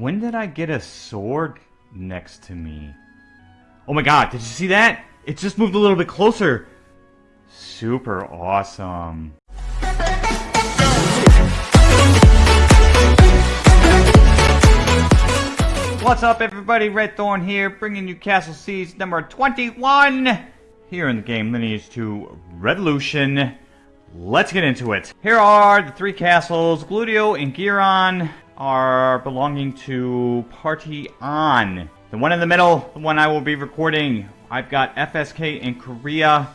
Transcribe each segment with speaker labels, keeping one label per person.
Speaker 1: When did I get a sword next to me? Oh my god, did you see that? It just moved a little bit closer. Super awesome. What's up everybody, Red Thorn here, bringing you Castle Siege number 21 here in the game Lineage 2 Revolution. Let's get into it. Here are the three castles. Gludio and Giran are belonging to Party On. The one in the middle, the one I will be recording, I've got FSK in Korea,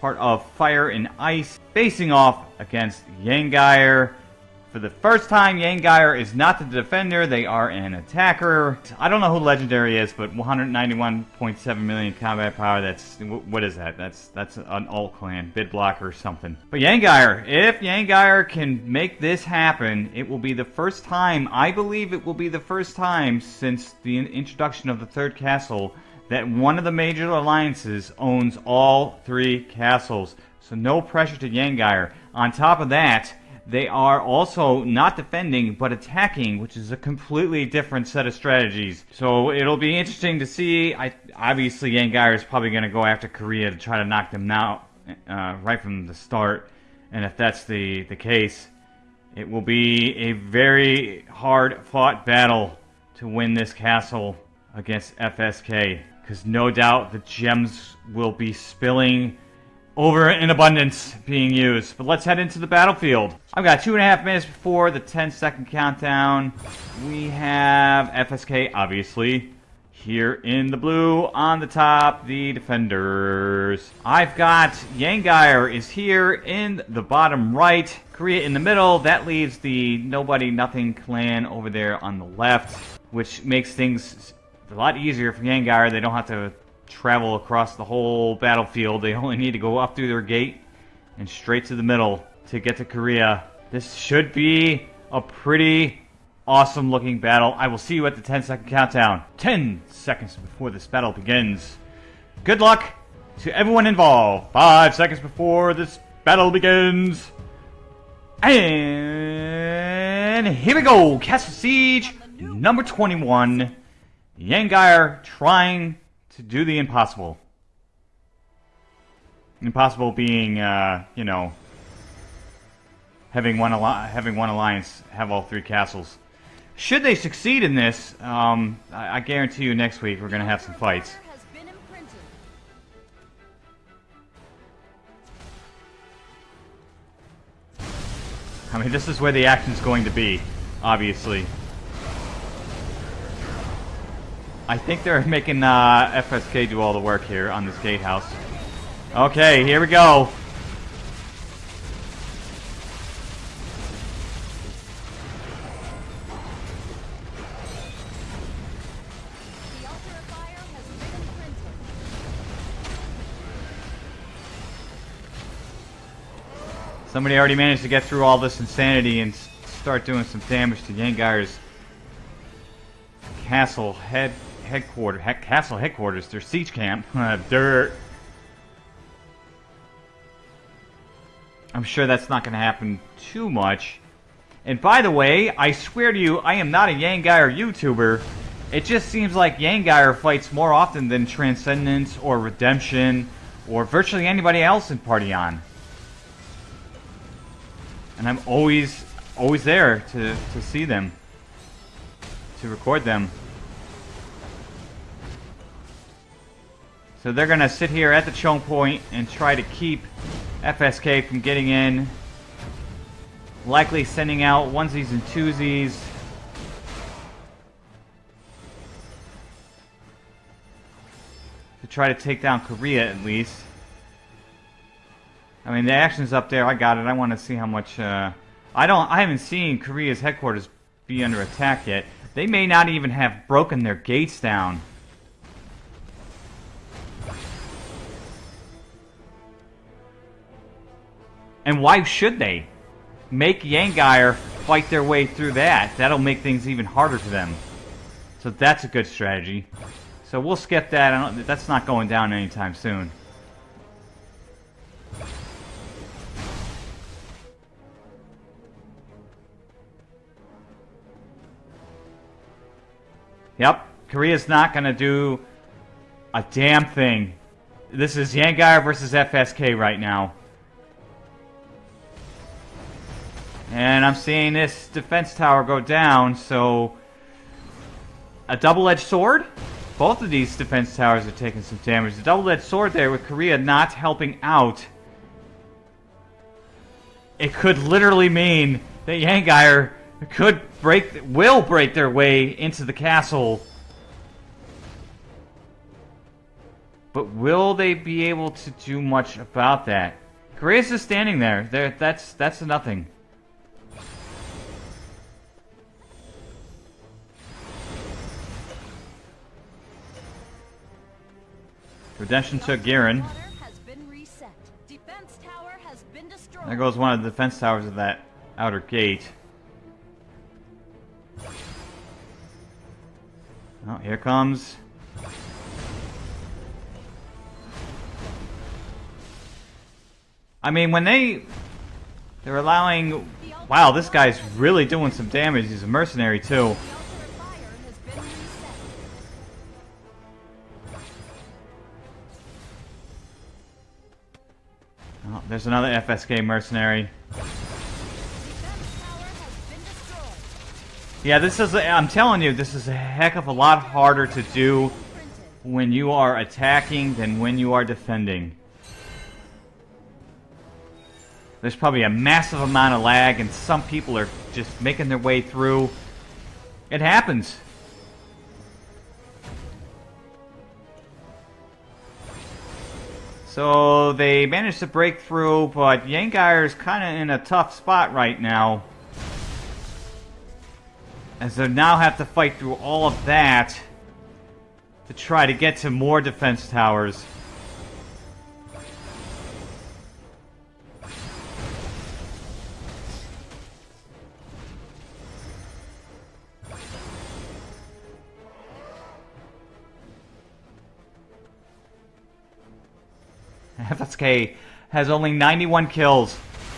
Speaker 1: part of Fire and Ice, facing off against Yangyre. For the first time, Yangyre is not the defender, they are an attacker. I don't know who Legendary is, but 191.7 million combat power, that's, what is that? That's that's an alt clan, bid blocker or something. But Yangyre, if Yangyre can make this happen, it will be the first time, I believe it will be the first time since the introduction of the third castle, that one of the major alliances owns all three castles. So no pressure to Yangyre. On top of that, they are also not defending, but attacking, which is a completely different set of strategies. So it'll be interesting to see. I Obviously, Yangyre is probably going to go after Korea to try to knock them out uh, right from the start. And if that's the, the case, it will be a very hard-fought battle to win this castle against FSK. Because no doubt the gems will be spilling over in abundance being used. But let's head into the battlefield. I've got two and a half minutes before the 10 second countdown. We have FSK, obviously, here in the blue. On the top, the defenders. I've got Yangyre is here in the bottom right. Korea in the middle. That leaves the Nobody Nothing clan over there on the left, which makes things a lot easier for Yangyre. They don't have to travel across the whole battlefield. They only need to go up through their gate and straight to the middle to get to Korea. This should be a pretty awesome looking battle. I will see you at the 10 second countdown. 10 seconds before this battle begins. Good luck to everyone involved. 5 seconds before this battle begins. And here we go. Castle Siege number 21. Yangyre trying to do the impossible. Impossible being, uh, you know, having one having one alliance have all three castles. Should they succeed in this, um, I, I guarantee you next week we're going to have some fights. I mean, this is where the action's going to be, obviously. I think they're making uh, FSK do all the work here on this gatehouse. Okay, here we go. Somebody already managed to get through all this insanity and start doing some damage to Yangyre's castle head headquarters, heck, castle headquarters, their siege camp. Uh, dirt. I'm sure that's not going to happen too much. And by the way, I swear to you, I am not a Yangyre YouTuber. It just seems like Yangyre fights more often than Transcendence or Redemption or virtually anybody else in Party On. And I'm always, always there to, to see them, to record them. So they're going to sit here at the choke point and try to keep FSK from getting in. Likely sending out onesies and twosies. To try to take down Korea at least. I mean, the action's up there. I got it. I want to see how much... Uh, I don't. I haven't seen Korea's headquarters be under attack yet. They may not even have broken their gates down. And why should they? Make Yangyre fight their way through that. That'll make things even harder for them. So that's a good strategy. So we'll skip that. that's not going down anytime soon. Yep, Korea's not going to do a damn thing. This is Yangar versus FSK right now. And I'm seeing this defense tower go down, so... A double-edged sword? Both of these defense towers are taking some damage. The double-edged sword there with Korea not helping out. It could literally mean that Yangar could break, will break their way into the castle. But will they be able to do much about that? Korea's just standing there. There, that's that's nothing. Redemption took Giran. There goes one of the defense towers of that outer gate. Oh, here comes. I mean, when they... They're allowing... Wow, this guy's really doing some damage. He's a mercenary, too. There's another FSK mercenary. Yeah, this is, I'm telling you, this is a heck of a lot harder to do when you are attacking than when you are defending. There's probably a massive amount of lag and some people are just making their way through. It happens. So they managed to break through, but Yangar is kind of in a tough spot right now. As they now have to fight through all of that to try to get to more defense towers. FSK has only 91 kills.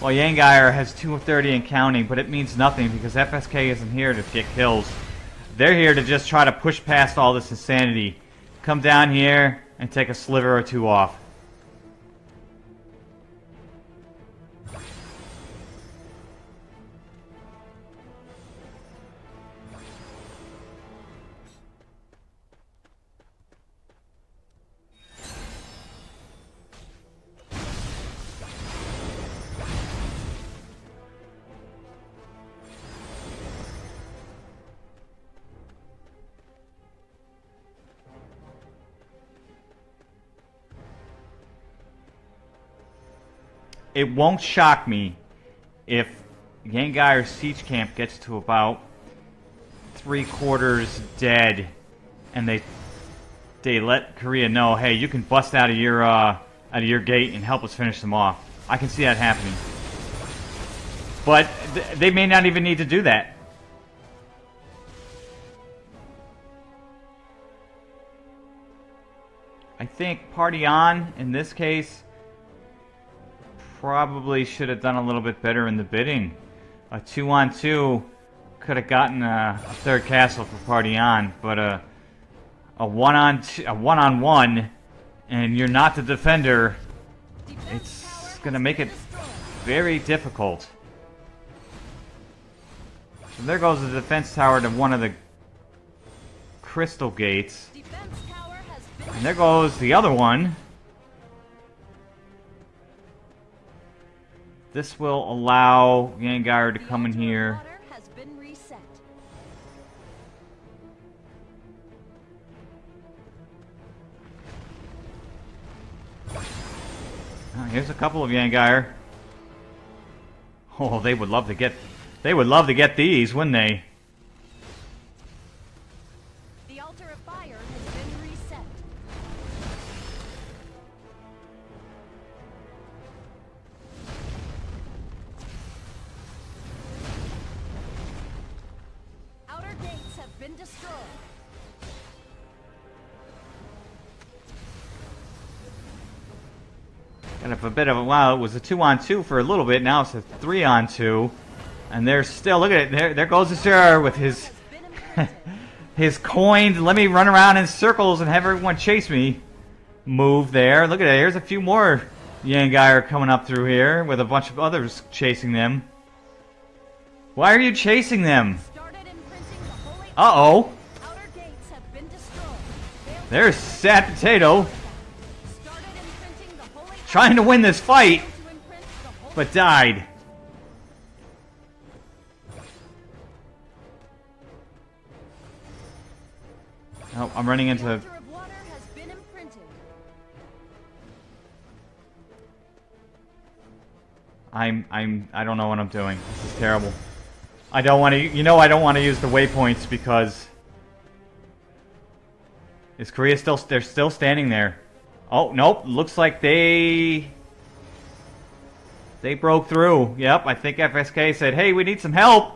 Speaker 1: while Yangar has 230 and counting, but it means nothing because FSK isn't here to get kills. They're here to just try to push past all this insanity. Come down here and take a sliver or two off. It won't shock me if Yangar siege camp gets to about three quarters dead, and they they let Korea know, hey, you can bust out of your uh, out of your gate and help us finish them off. I can see that happening, but th they may not even need to do that. I think party on in this case probably should have done a little bit better in the bidding. A two on two could have gotten a, a, third castle for party on, but a a one on two, a one on one, and you're not the defender. It's gonna make it very difficult. So there goes the defense tower to one of the crystal gates. And there goes the other one. This will allow Yangar to come in here. Oh, here's a couple of Yangar. Oh, they would love to get they would love to get these, wouldn't they? Bit of a, wow, it was a two on two for a little bit, now it's a three on two. And they're still, look at it, there, there goes the sir with his, his coins. Let me run around in circles and have everyone chase me. Move there. Look at it. Here's a few more Yangai are coming up through here with a bunch of others chasing them. Why are you chasing them? Uh-oh. There's Sad Potato. Trying to win this fight, but died. Oh, I'm running into... I'm, I'm, I don't know what I'm doing. This is terrible. I don't want to, you know I don't want to use the waypoints because... Is Korea still, they're still standing there. Oh, nope, looks like they... They broke through. Yep, I think FSK said, hey, we need some help.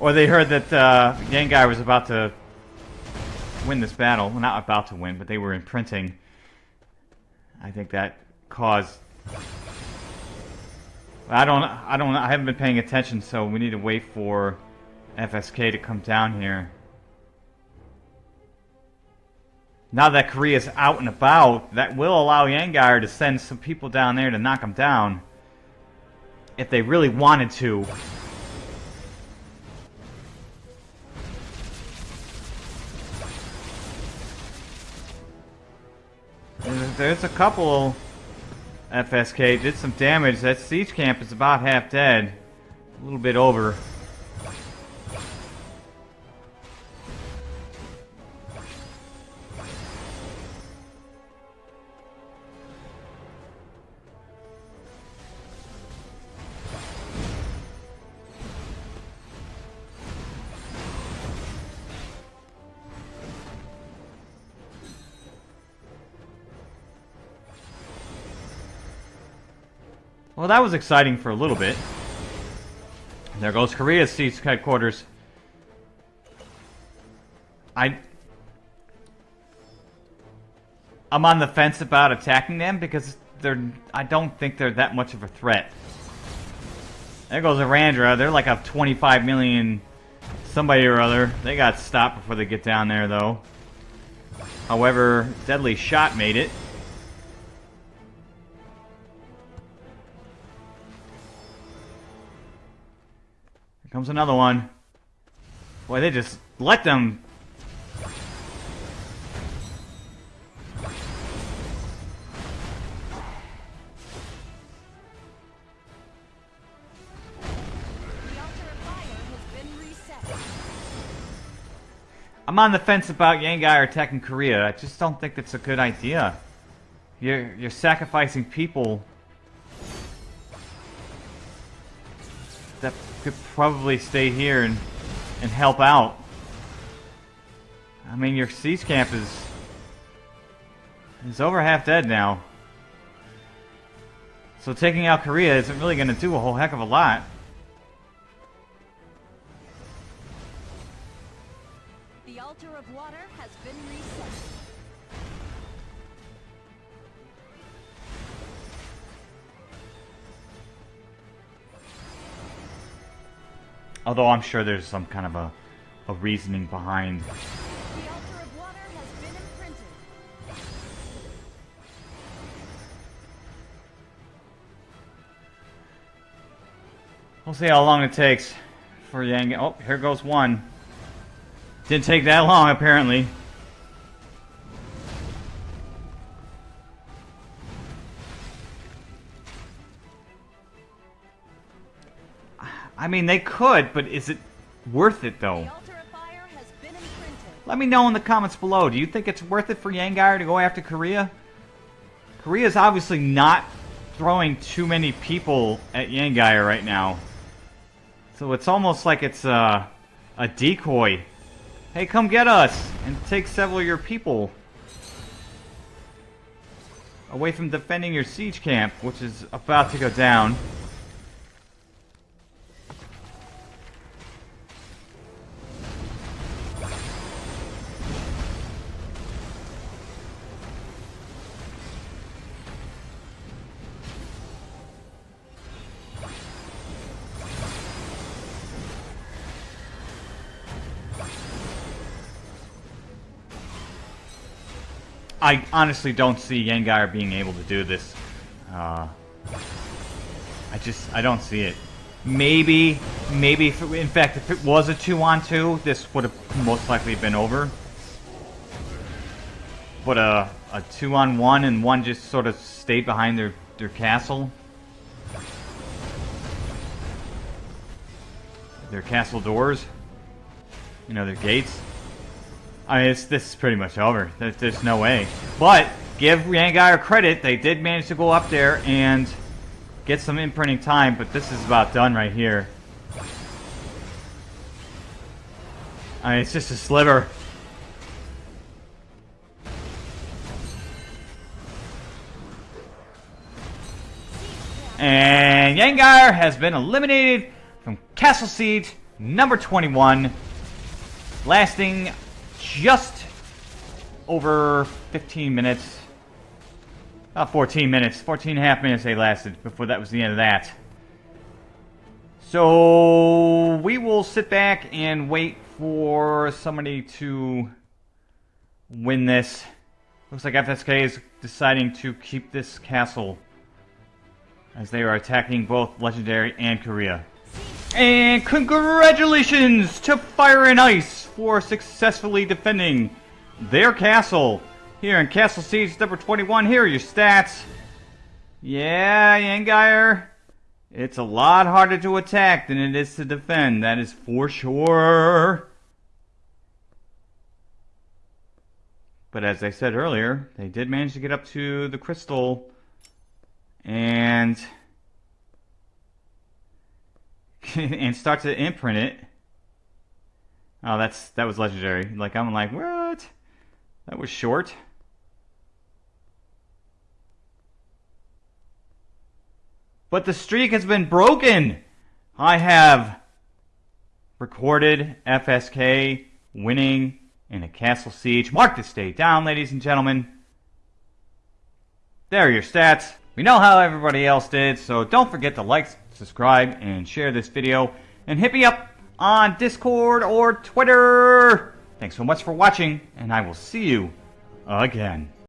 Speaker 1: Or they heard that uh, Yangai was about to win this battle. Well, not about to win, but they were imprinting. I think that caused... I don't, I don't, I haven't been paying attention, so we need to wait for FSK to come down here. Now that Korea's out and about, that will allow Yangar to send some people down there to knock him down. If they really wanted to. There's a couple FSK did some damage. That siege camp is about half dead. A little bit over. Well, that was exciting for a little bit. There goes Korea's siege headquarters. I... I'm on the fence about attacking them because they're... I don't think they're that much of a threat. There goes Arandra. They're like a 25 million somebody or other. They got stopped before they get down there, though. However, Deadly Shot made it. Comes another one. Boy, they just let them... I'm on the fence about Yangai attacking Korea. I just don't think that's a good idea. You're, you're sacrificing people that could probably stay here and, and help out. I mean, your siege camp is is over half dead now. So taking out Korea isn't really going to do a whole heck of a lot.
Speaker 2: The altar of water has been reset.
Speaker 1: Although I'm sure there's some kind of a, a reasoning behind.
Speaker 2: The altar of water has been imprinted.
Speaker 1: We'll see how long it takes for Yang. Oh, here goes one. Didn't take that long, apparently. I mean, they could, but is it worth it, though?
Speaker 2: The altar of fire has been imprinted.
Speaker 1: Let me know in the comments below. Do you think it's worth it for Yangar to go after Korea? Korea's obviously not throwing too many people at Yangai right now. So it's almost like it's uh, a decoy. Hey, come get us! And take several of your people. Away from defending your siege camp, which is about to go down. I honestly don't see Yengar being able to do this. Uh, I just, I don't see it. Maybe, maybe, it, in fact, if it was a two-on-two, 2, this would have most likely been over. But a, a two-on-one and one just sort of stayed behind their, their castle. Their castle doors. You know, their gates. I mean, it's, this is pretty much over. There's, there's no way. But, give Yangar credit, they did manage to go up there and get some imprinting time, but this is about done right here. I mean, it's just a sliver. And Yangar has been eliminated from Castle Siege number 21, lasting just over 15 minutes. About 14 minutes. 14 and a half minutes they lasted before that was the end of that. So we will sit back and wait for somebody to win this. Looks like FSK is deciding to keep this castle as they are attacking both Legendary and Korea. And congratulations to Fire and Ice for successfully defending their castle here in Castle Siege number 21. Here are your stats. Yeah, Yangeir. It's a lot harder to attack than it is to defend. That is for sure. But as I said earlier, they did manage to get up to the crystal and and start to imprint it. Oh, that's that was legendary. Like I'm like, what? That was short. But the streak has been broken. I have recorded FSK winning in a castle siege. Mark this day down, ladies and gentlemen. There are your stats. We know how everybody else did, so don't forget to like, subscribe, and share this video. And hit me up on Discord or Twitter. Thanks so much for watching, and I will see you again.